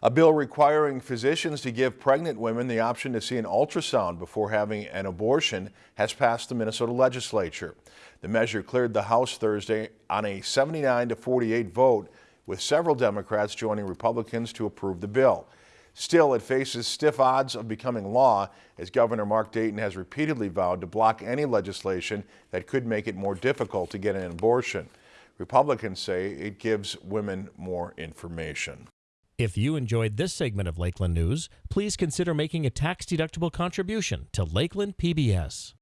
A bill requiring physicians to give pregnant women the option to see an ultrasound before having an abortion has passed the Minnesota legislature. The measure cleared the House Thursday on a 79 to 48 vote, with several Democrats joining Republicans to approve the bill. Still, it faces stiff odds of becoming law as Governor Mark Dayton has repeatedly vowed to block any legislation that could make it more difficult to get an abortion. Republicans say it gives women more information. If you enjoyed this segment of Lakeland News, please consider making a tax-deductible contribution to Lakeland PBS.